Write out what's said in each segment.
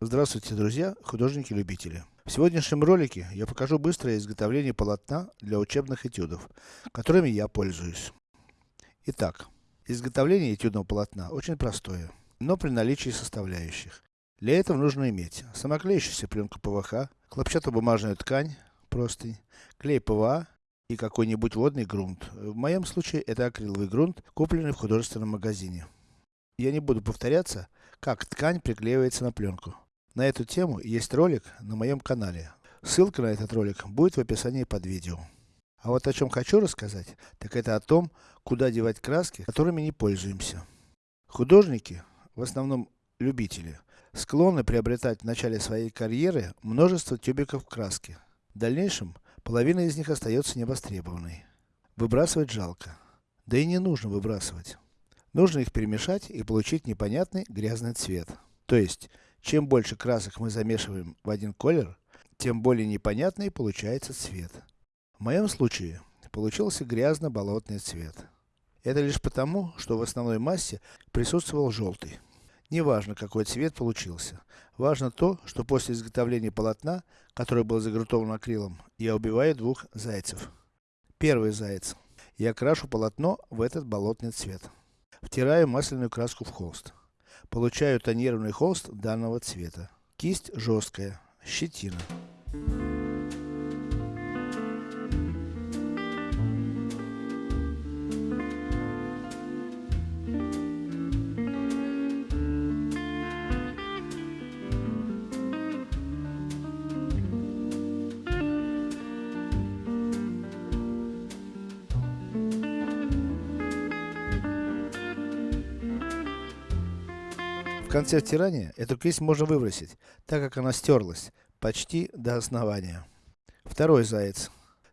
Здравствуйте, друзья, художники-любители. В сегодняшнем ролике я покажу быстрое изготовление полотна для учебных этюдов, которыми я пользуюсь. Итак, изготовление этюдного полотна очень простое, но при наличии составляющих. Для этого нужно иметь самоклеющуюся пленку ПВХ, хлопчатобумажную ткань, простынь, клей ПВА и какой-нибудь водный грунт. В моем случае это акриловый грунт, купленный в художественном магазине. Я не буду повторяться, как ткань приклеивается на пленку. На эту тему есть ролик на моем канале. Ссылка на этот ролик будет в описании под видео. А вот о чем хочу рассказать, так это о том, куда девать краски, которыми не пользуемся. Художники, в основном любители, склонны приобретать в начале своей карьеры множество тюбиков краски. В дальнейшем, половина из них остается невостребованной. Выбрасывать жалко. Да и не нужно выбрасывать. Нужно их перемешать и получить непонятный грязный цвет. То есть, чем больше красок мы замешиваем в один колер, тем более непонятный получается цвет. В моем случае, получился грязно-болотный цвет. Это лишь потому, что в основной массе присутствовал желтый. Неважно, какой цвет получился. Важно то, что после изготовления полотна, которое было загрунтовано акрилом, я убиваю двух зайцев. Первый заяц. Я крашу полотно в этот болотный цвет. Втираю масляную краску в холст. Получаю тонированный холст данного цвета. Кисть жесткая, щетина. В конце втирания, эту кисть можно выбросить, так как она стерлась, почти до основания. Второй заяц.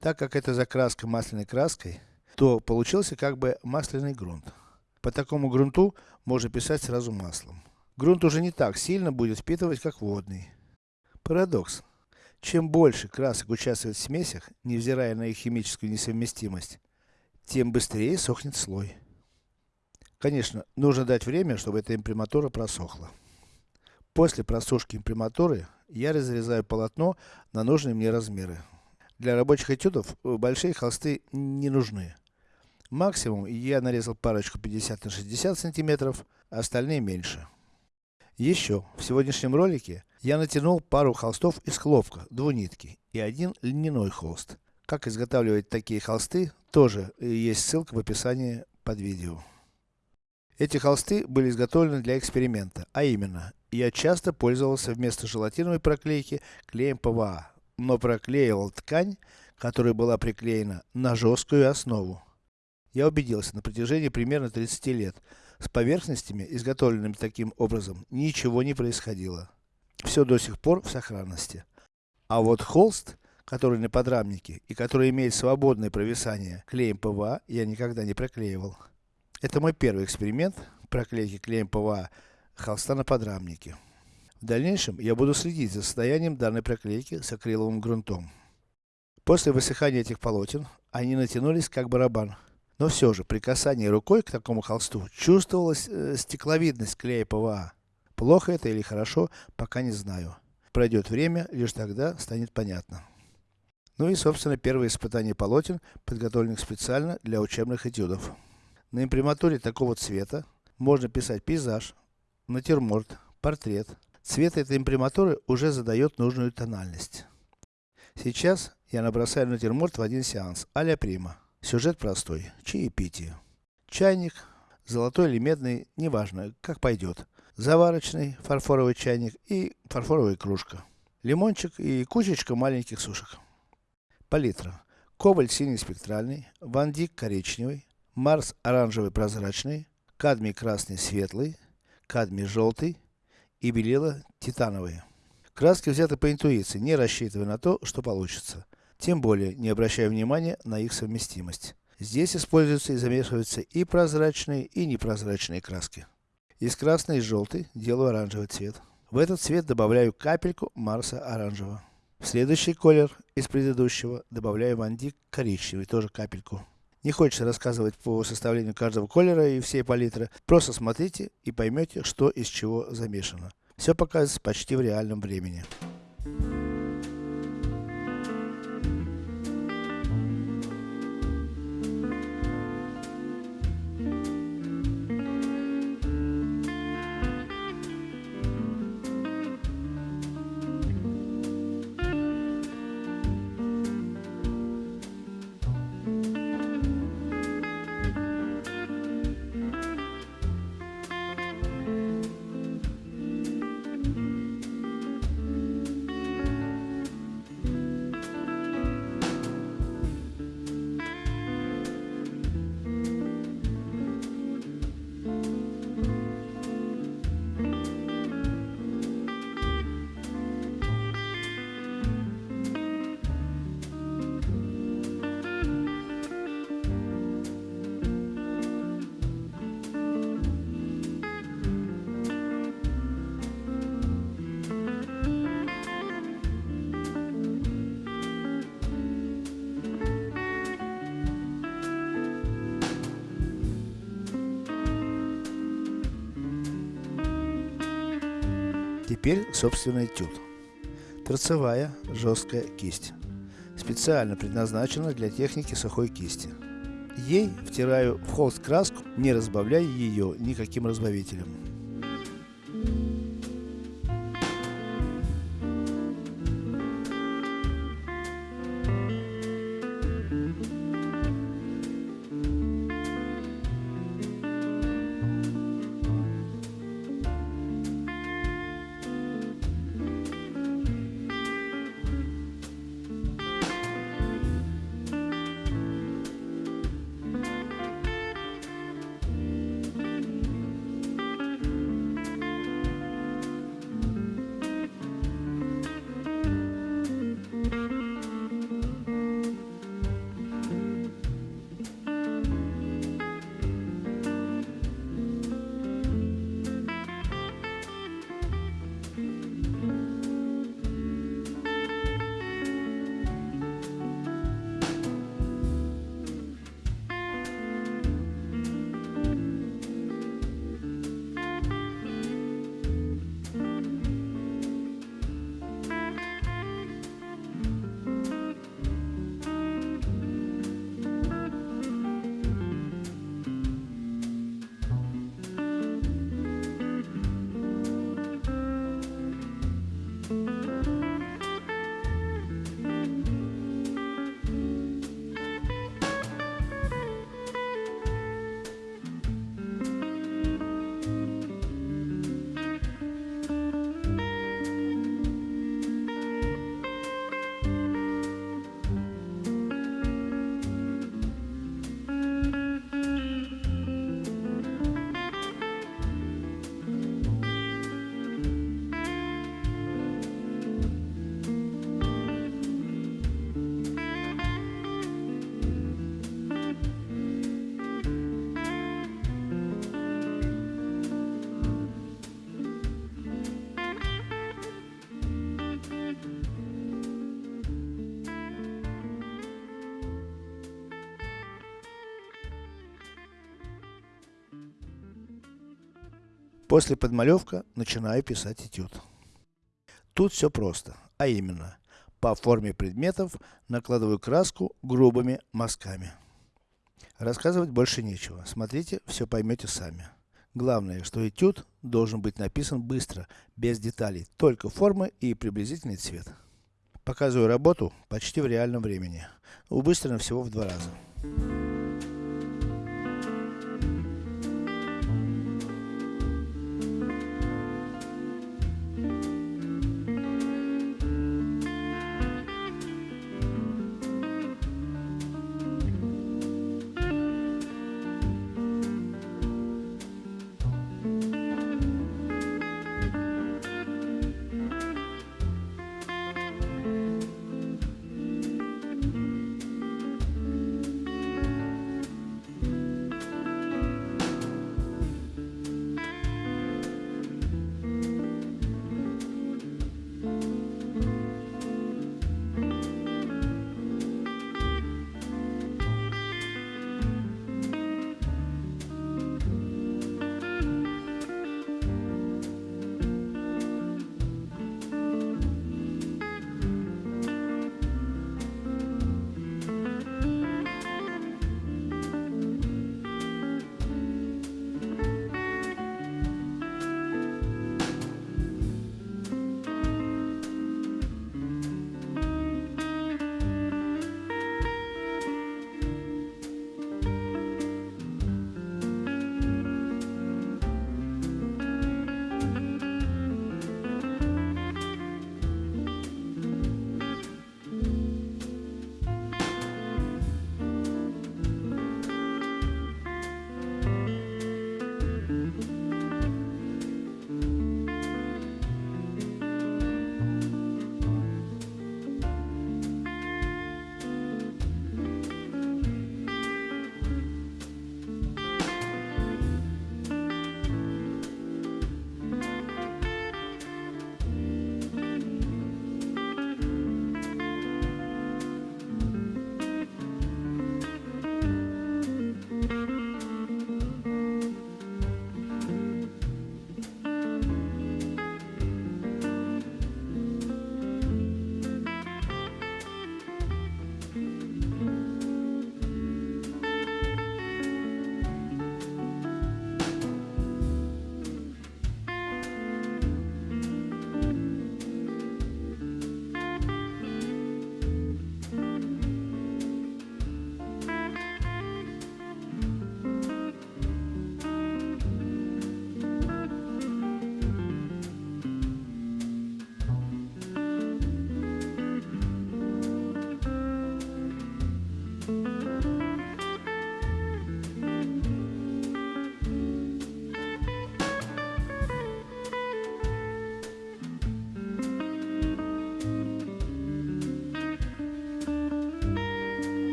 Так как это закраска масляной краской, то получился как бы масляный грунт. По такому грунту можно писать сразу маслом. Грунт уже не так сильно будет впитывать, как водный. Парадокс. Чем больше красок участвует в смесях, невзирая на их химическую несовместимость, тем быстрее сохнет слой. Конечно, нужно дать время, чтобы эта имприматура просохла. После просушки имприматуры, я разрезаю полотно на нужные мне размеры. Для рабочих этюдов, э, большие холсты не нужны. Максимум, я нарезал парочку 50 на 60 сантиметров, остальные меньше. Еще, в сегодняшнем ролике, я натянул пару холстов из хлопка, двунитки, и один льняной холст. Как изготавливать такие холсты, тоже э, есть ссылка в описании под видео. Эти холсты были изготовлены для эксперимента, а именно, я часто пользовался вместо желатиновой проклейки клеем ПВА, но проклеивал ткань, которая была приклеена на жесткую основу. Я убедился на протяжении примерно 30 лет, с поверхностями, изготовленными таким образом, ничего не происходило. Все до сих пор в сохранности. А вот холст, который на подрамнике, и который имеет свободное провисание клеем ПВА, я никогда не проклеивал. Это мой первый эксперимент проклейки клеем ПВА холста на подрамнике. В дальнейшем, я буду следить за состоянием данной проклейки с акриловым грунтом. После высыхания этих полотен, они натянулись как барабан. Но все же, при касании рукой к такому холсту, чувствовалась э, стекловидность клея ПВА. Плохо это или хорошо, пока не знаю. Пройдет время, лишь тогда станет понятно. Ну и собственно первое испытание полотен, подготовленных специально для учебных этюдов. На имприматуре такого цвета можно писать пейзаж, натюрморт, портрет. Цвет этой имприматуры уже задает нужную тональность. Сейчас я набросаю натюрморт в один сеанс, а-ля прима. Сюжет простой, чаепитие. Чайник, золотой или медный, неважно, как пойдет. Заварочный, фарфоровый чайник и фарфоровая кружка. Лимончик и кучечка маленьких сушек. Палитра. Коваль синий спектральный, вандик коричневый, Марс оранжевый прозрачный, кадмий красный светлый, кадмий желтый и белила титановые. Краски взяты по интуиции, не рассчитывая на то, что получится. Тем более, не обращая внимания на их совместимость. Здесь используются и замешиваются и прозрачные, и непрозрачные краски. Из красной и желтой делаю оранжевый цвет. В этот цвет добавляю капельку Марса оранжевого. В следующий колер из предыдущего добавляю вандик коричневый, тоже капельку. Не хочется рассказывать по составлению каждого колера и всей палитры. Просто смотрите и поймете, что из чего замешано. Все показывается почти в реальном времени. Теперь собственный этюд. Торцевая жесткая кисть. Специально предназначена для техники сухой кисти. Ей втираю в холст краску, не разбавляя ее никаким разбавителем. После подмалевка начинаю писать этюд. Тут все просто, а именно, по форме предметов накладываю краску грубыми мазками. Рассказывать больше нечего, смотрите, все поймете сами. Главное, что этюд должен быть написан быстро, без деталей, только формы и приблизительный цвет. Показываю работу почти в реальном времени, убыстренно всего в два раза.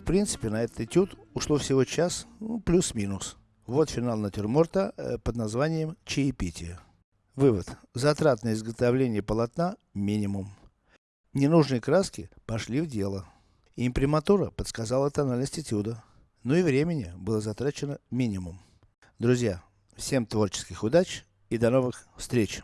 В принципе, на этот этюд ушло всего час, ну, плюс-минус. Вот финал натюрморта э, под названием «Чаепитие». Вывод. Затрат на изготовление полотна минимум. Ненужные краски пошли в дело. Имприматура подсказала тональность этюда. Ну и времени было затрачено минимум. Друзья, всем творческих удач и до новых встреч!